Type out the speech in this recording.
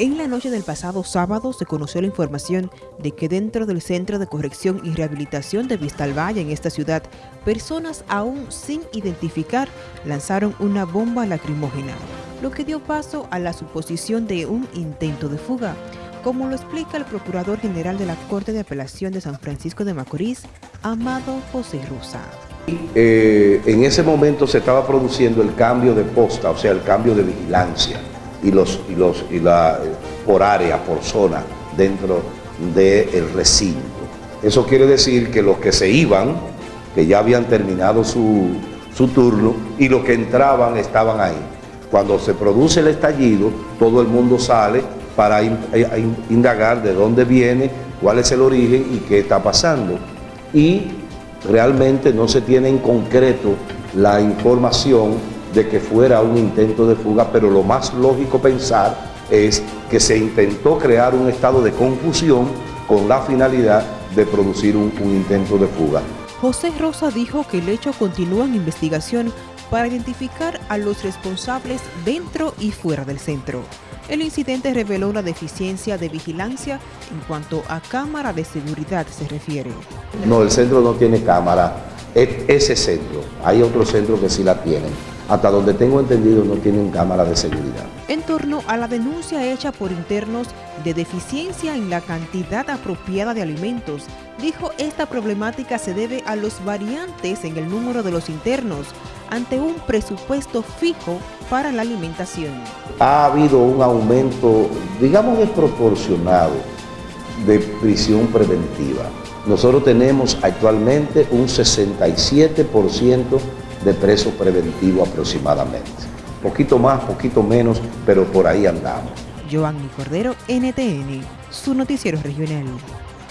En la noche del pasado sábado se conoció la información de que dentro del Centro de Corrección y Rehabilitación de Vistalvalle en esta ciudad, personas aún sin identificar lanzaron una bomba lacrimógena, lo que dio paso a la suposición de un intento de fuga, como lo explica el Procurador General de la Corte de Apelación de San Francisco de Macorís, Amado José Rosa. Eh, en ese momento se estaba produciendo el cambio de posta, o sea, el cambio de vigilancia y, los, y, los, y la, por área, por zona, dentro del recinto. Eso quiere decir que los que se iban, que ya habían terminado su, su turno, y los que entraban estaban ahí. Cuando se produce el estallido, todo el mundo sale para indagar de dónde viene, cuál es el origen y qué está pasando. Y realmente no se tiene en concreto la información de que fuera un intento de fuga, pero lo más lógico pensar es que se intentó crear un estado de confusión con la finalidad de producir un, intento de fuga. José Rosa dijo que el hecho continúa en investigación para identificar a los responsables dentro y fuera del centro. El incidente reveló una deficiencia de vigilancia en cuanto a cámara de seguridad se refiere. No, el centro no tiene cámara, ese centro, hay otros centros que sí la tienen hasta donde tengo entendido no tienen cámara de seguridad. En torno a la denuncia hecha por internos de deficiencia en la cantidad apropiada de alimentos, dijo esta problemática se debe a los variantes en el número de los internos ante un presupuesto fijo para la alimentación. Ha habido un aumento, digamos desproporcionado, de prisión preventiva. Nosotros tenemos actualmente un 67% de preso preventivo aproximadamente. Poquito más, poquito menos, pero por ahí andamos. Cordero, NTN, su noticiero regional.